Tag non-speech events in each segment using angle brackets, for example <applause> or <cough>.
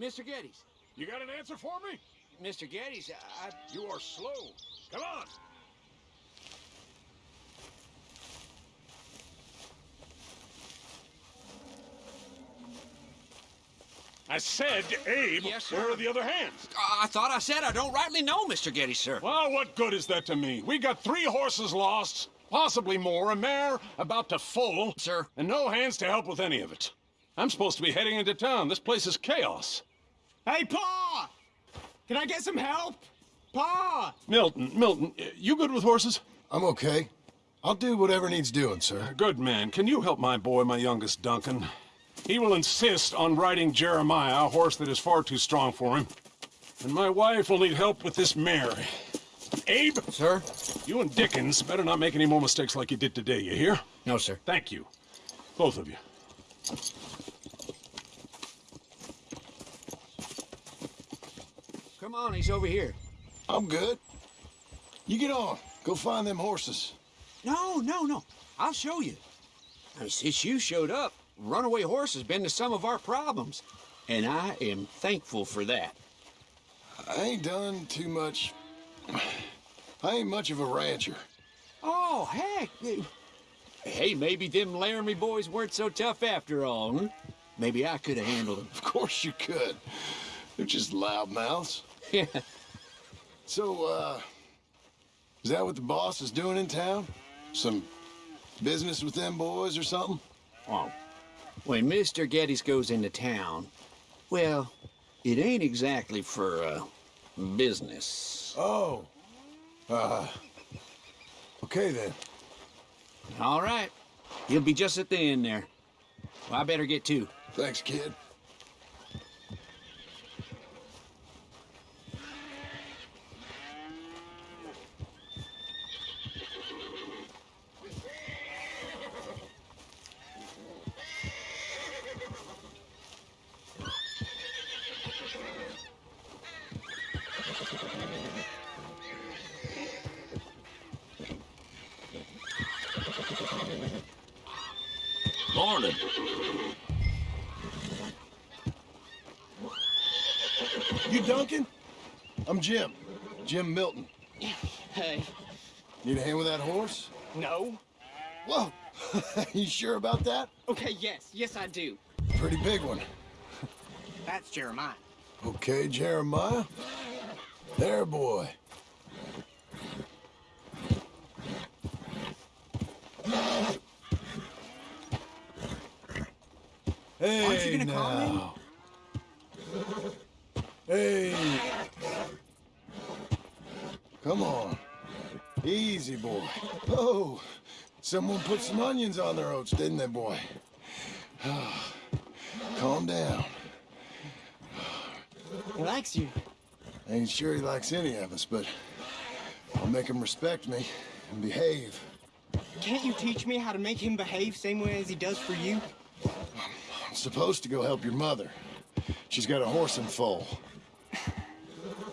Mr. Geddes. You got an answer for me? Mr. Geddes, I... You are slow. Come on. I said, Abe, Yes, sir. where are the other hands? I thought I said I don't rightly know, Mr. Geddes, sir. Well, what good is that to me? We got three horses lost, possibly more, a mare about to foal, Sir. and no hands to help with any of it. I'm supposed to be heading into town. This place is chaos. Hey, Pa! Can I get some help? Pa! Milton, Milton, you good with horses? I'm okay. I'll do whatever needs doing, sir. Good man. Can you help my boy, my youngest Duncan? He will insist on riding Jeremiah, a horse that is far too strong for him. And my wife will need help with this mare. Abe, Sir? you and Dickens better not make any more mistakes like you did today, you hear? No, sir. Thank you. Both of you. Come on, he's over here. I'm good. You get on. Go find them horses. No, no, no. I'll show you. Mean, since you showed up, runaway horse has been to some of our problems. And I am thankful for that. I ain't done too much. <sighs> I ain't much of a rancher. Oh, heck. Hey, maybe them Laramie boys weren't so tough after all, hmm? Maybe I could have handled them. <laughs> Of course you could. They're just loudmouths. Yeah. <laughs> So, uh, is that what the boss is doing in town? Some business with them boys or something? Oh, when Mr. Geddes goes into town, well, it ain't exactly for, uh, business. Oh. Uh. Okay then. All right. He'll be just at the end there. Well, I better get to. Thanks, kid. Milton. Hey. Need a hand with that horse? No? Whoa. <laughs> you sure about that? Okay, yes. Yes, I do. Pretty big one. That's Jeremiah. Okay, Jeremiah. There, boy. Hey, Aren't you gonna call him? now. Hey. Come on. Easy, boy. Oh, someone put some onions on their oats, didn't they, boy? <sighs> Calm down. He likes you. Ain't sure he likes any of us, but I'll make him respect me and behave. Can't you teach me how to make him behave same way as he does for you? I'm supposed to go help your mother. She's got a horse in foal.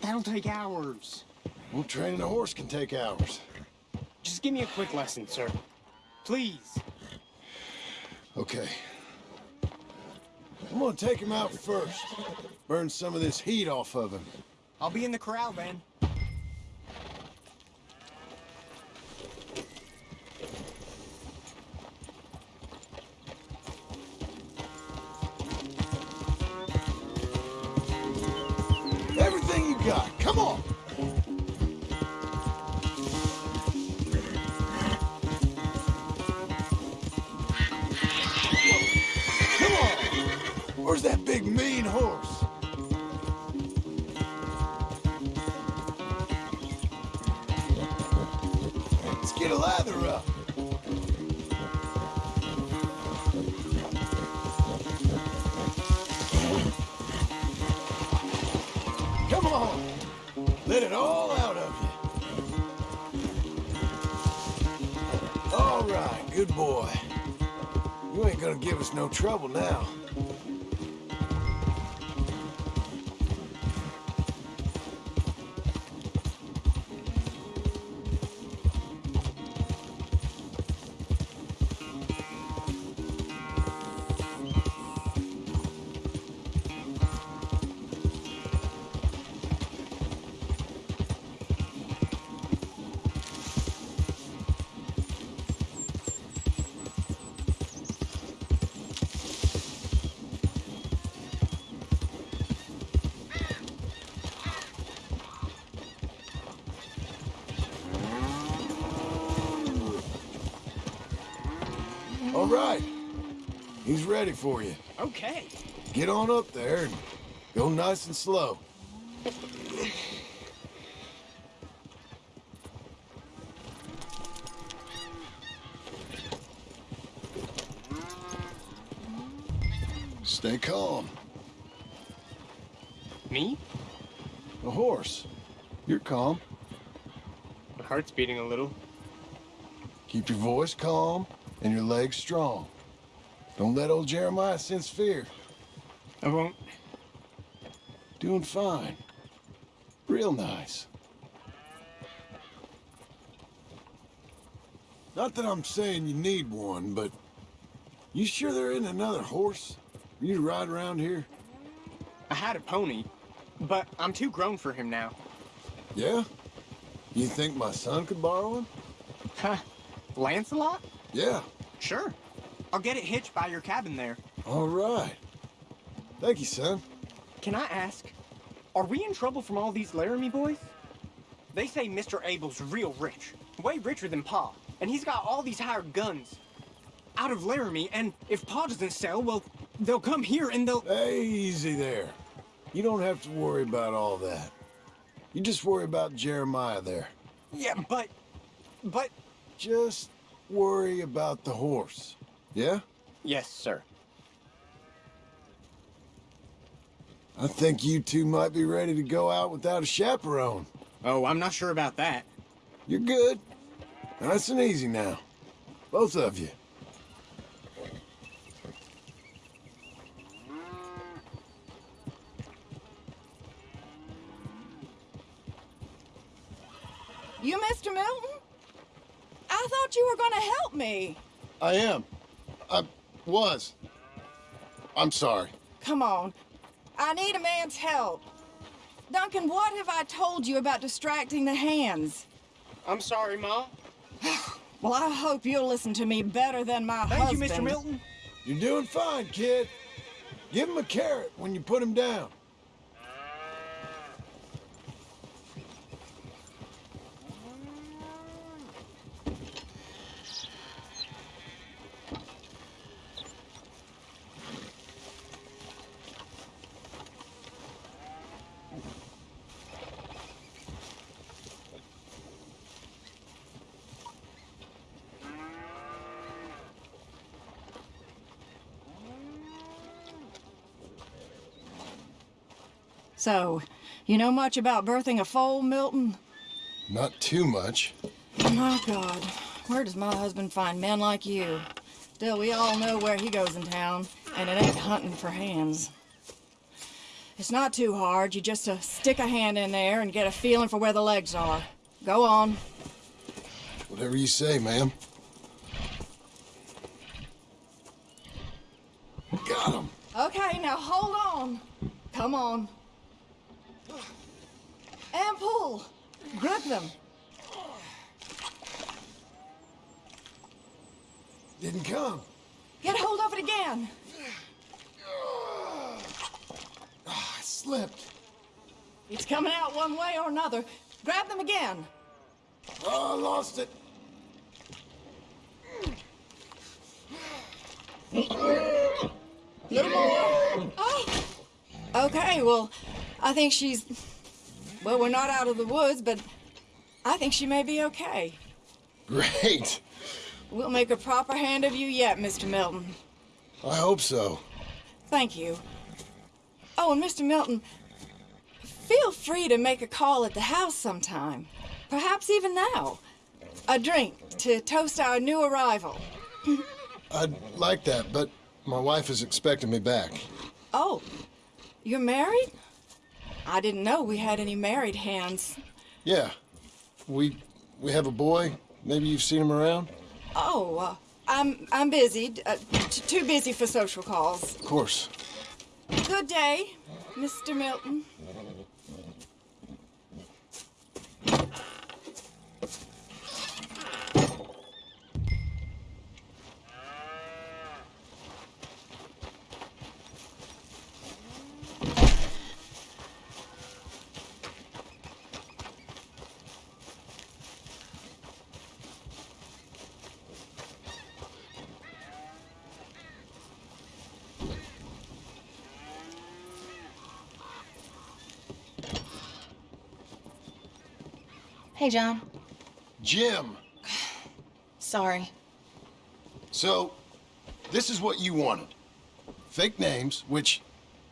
That'll take hours. Well, training a horse can take hours. Just give me a quick lesson, sir. Please. Okay. I'm gonna take him out first. Burn some of this heat off of him. I'll be in the corral then. Right, good boy. You ain't gonna give us no trouble now. Right. He's ready for you. Okay. Get on up there and go nice and slow. Stay calm. Me? The horse. You're calm. My heart's beating a little. Keep your voice calm and your legs strong. Don't let old Jeremiah sense fear. I won't. Doing fine. Real nice. Not that I'm saying you need one, but you sure there isn't another horse for you to ride around here? I had a pony, but I'm too grown for him now. Yeah? You think my son could borrow one? Huh? Lancelot? Yeah. Sure. I'll get it hitched by your cabin there. All right. Thank you, son. Can I ask, are we in trouble from all these Laramie boys? They say Mr. Abel's real rich, way richer than Pa, and he's got all these hired guns out of Laramie, and if Pa doesn't sell, well, they'll come here and they'll... Hey, easy there. You don't have to worry about all that. You just worry about Jeremiah there. Yeah, but... but... Just worry about the horse. Yeah? Yes, sir. I think you two might be ready to go out without a chaperone. Oh, I'm not sure about that. You're good. Nice and easy now. Both of you. You, Mr. Milton? I thought you were gonna help me. I am. I was. I'm sorry. Come on. I need a man's help. Duncan, what have I told you about distracting the hands? I'm sorry, Ma. <sighs> Well, I hope you'll listen to me better than my Thank husband. you, Mr. Milton. You're doing fine, kid. Give him a carrot when you put him down. So, you know much about birthing a foal, Milton? Not too much. My God, where does my husband find men like you? Still, we all know where he goes in town, and it ain't hunting for hands. It's not too hard. You just uh, stick a hand in there and get a feeling for where the legs are. Go on. Whatever you say, ma'am. Got him. Okay, now hold on. Come on. And pull. Grip them. Didn't come. Get hold of it again. Oh, I slipped. It's coming out one way or another. Grab them again. Oh, I lost it. Oh. Okay, well, I think she's. Well, we're not out of the woods, but I think she may be okay. Great. We'll make a proper hand of you yet, Mr. Milton. I hope so. Thank you. Oh, and Mr. Milton, feel free to make a call at the house sometime. Perhaps even now. A drink to toast our new arrival. <laughs> I'd like that, but my wife is expecting me back. Oh, you're married? I didn't know we had any married hands. Yeah. We we have a boy. Maybe you've seen him around? Oh, uh, I'm I'm busy. Uh, t- too busy for social calls. Of course. Good day, Mr. Milton. Hey, John. Jim. Sorry. So, this is what you wanted. Fake names, which,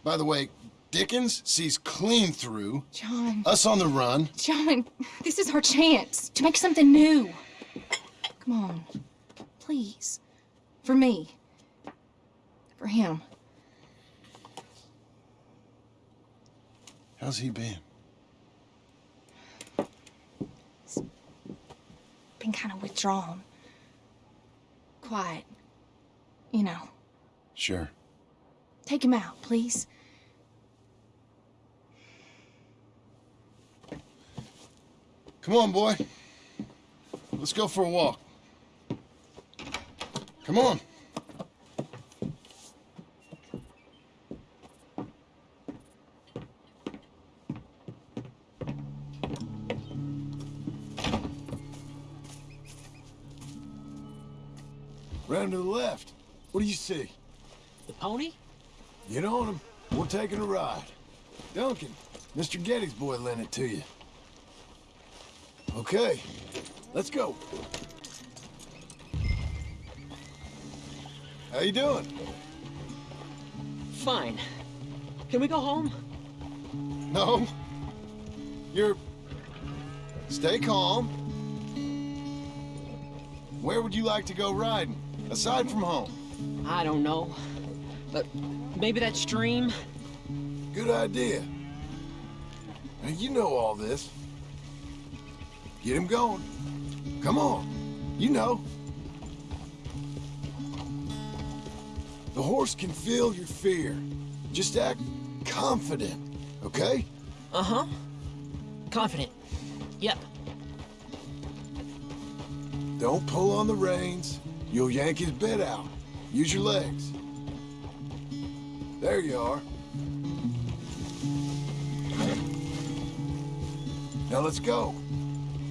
by the way, Dickens sees clean through. John. Us on the run. John, this is our chance to make something new. Come on. Please. For me. For him. How's he been? Been kind of withdrawn. Quiet. You know. Sure. Take him out, please. Come on, boy. Let's go for a walk. Come on. Round to the left. What do you see? The pony? Get on him. We're taking a ride. Duncan, Mr. Geddes' boy lent it to you. Okay, let's go. How you doing? Fine. Can we go home? No. You're... Stay calm. Where would you like to go riding, aside from home? I don't know. But maybe that stream? Good idea. Now, you know all this. Get him going. Come on. You know. The horse can feel your fear. Just act confident, okay? Uh-huh. Confident. Yep. Don't pull on the reins. You'll yank his bit out. Use your legs. There you are. Now let's go.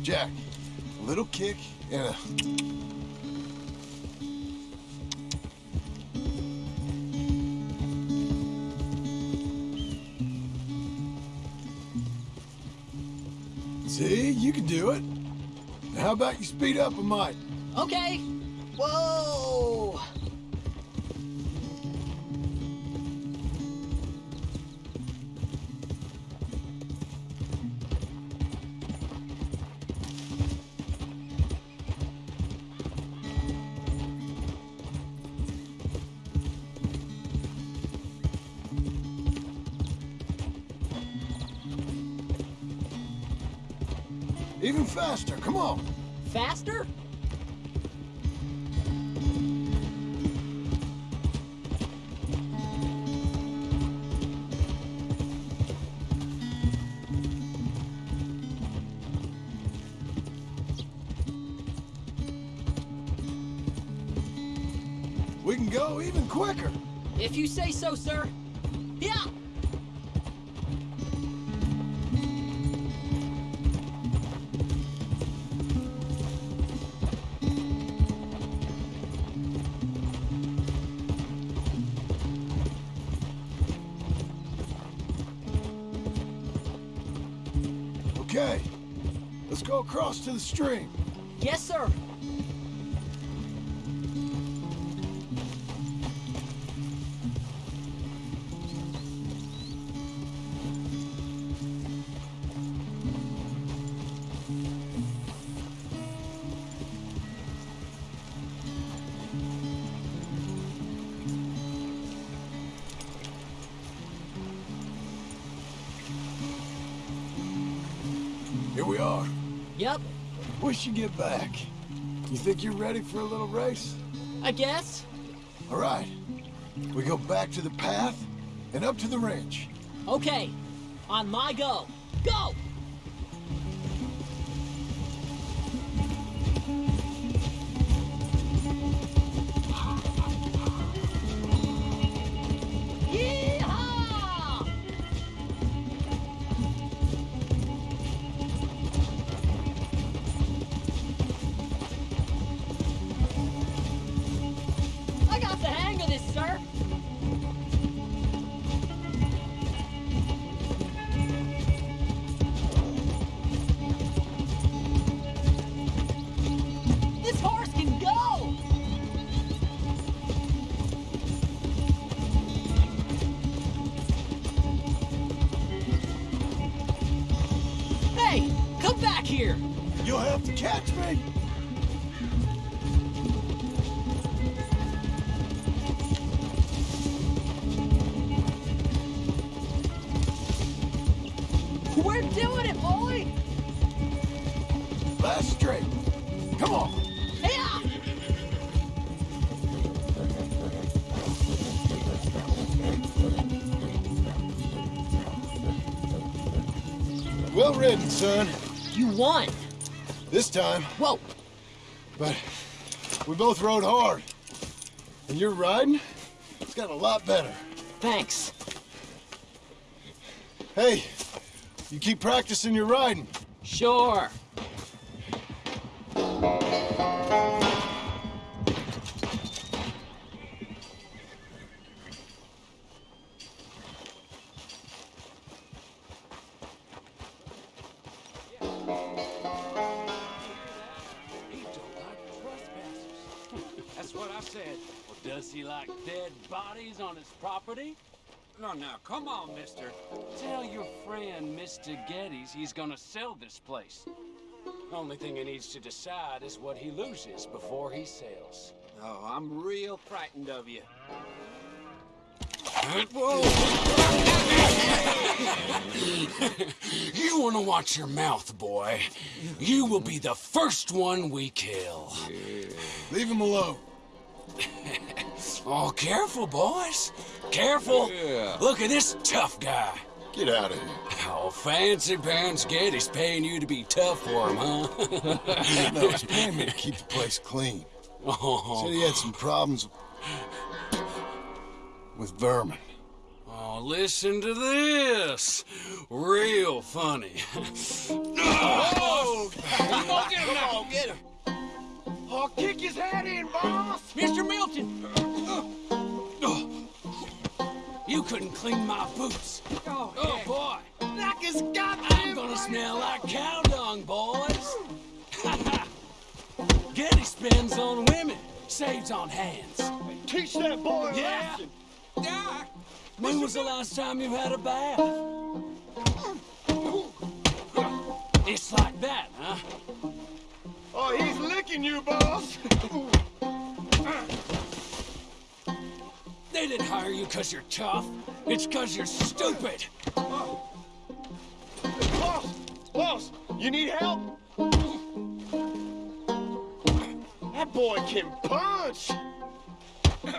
Jack, a little kick and a... See, you can do it. Now, how about you speed up a mite? Okay. Whoa! Even faster, come on. Faster? We can go even quicker. If you say so, sir. Yeah! Okay, let's go across to the stream. Yes, sir. Here we are. Yep. We should get back. You think you're ready for a little race? I guess. All right. We go back to the path and up to the ranch. Okay. On my go. Go! Son. You won. This time. Whoa. But we both rode hard. And your riding, it's got a lot better. Thanks. Hey, you keep practicing your riding. Sure. Dead bodies on his property? No, now, come on, mister. Tell your friend, Mr. Geddes, he's gonna sell this place. Only thing he needs to decide is what he loses before he sells. Oh, I'm real frightened of you. <laughs> You wanna watch your mouth, boy. You will be the first one we kill. Leave him alone. <laughs> Oh, careful, boys. Careful. Look at this tough guy. Get out of here. Oh, fancy pants Geddes paying you to be tough for him, huh? <laughs> No, he's paying me to keep the place clean. oh. Said he had some problems with vermin. Oh, listen to this. Real funny. <laughs> Oh, oh I'll kick his head in, boss! Mr. couldn't clean my boots. Oh, Oh, boy. Knock his goddamn I'm gonna smell like cow dung, boys. <laughs> Geddes spends on women, saves on hands. Teach that boy a Yeah. lesson. yeah. When was the last time you had a bath? It's like that, huh? Oh, he's licking you, boss. <laughs> They didn't hire you because you're tough. It's because you're stupid. boss, boss, you need help? That boy can punch. Get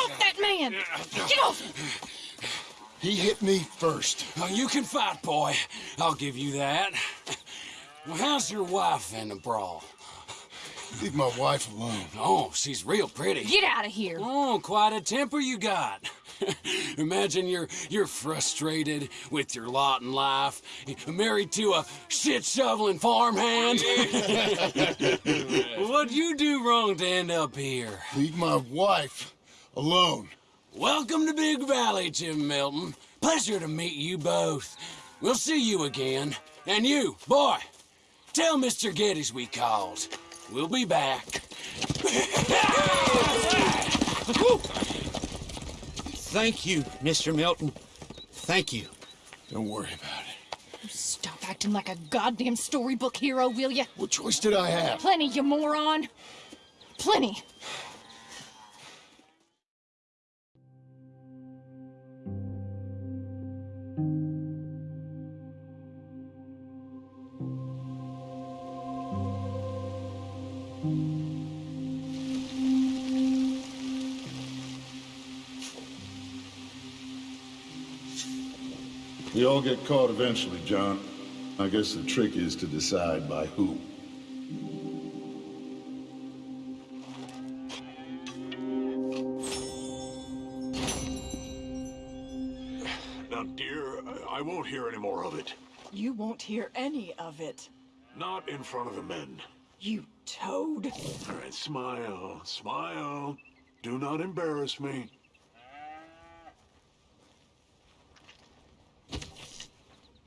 off that man! Get off! He hit me first. Oh, you can fight, boy. I'll give you that. Well, how's your wife in the brawl? Leave my wife alone. Oh, she's real pretty. Get out of here! Oh, quite a temper you got. <laughs> Imagine you're you're frustrated with your lot in life, married to a shit shoveling farmhand. <laughs> What'd you do wrong to end up here? Leave my wife alone. Welcome to Big Valley, Jim Milton. Pleasure to meet you both. We'll see you again. And you, boy, tell Mr. Geddes we called. We'll be back. Thank you, Mr. Milton. Thank you. Don't worry about it. Stop acting like a goddamn storybook hero, will you? What choice did I have? Plenty, you moron. Plenty. We all get caught eventually, John. I guess the trick is to decide by who. Now, dear, I won't hear any more of it. You won't hear any of it. Not in front of the men. You toad. All right, smile, smile. Do not embarrass me.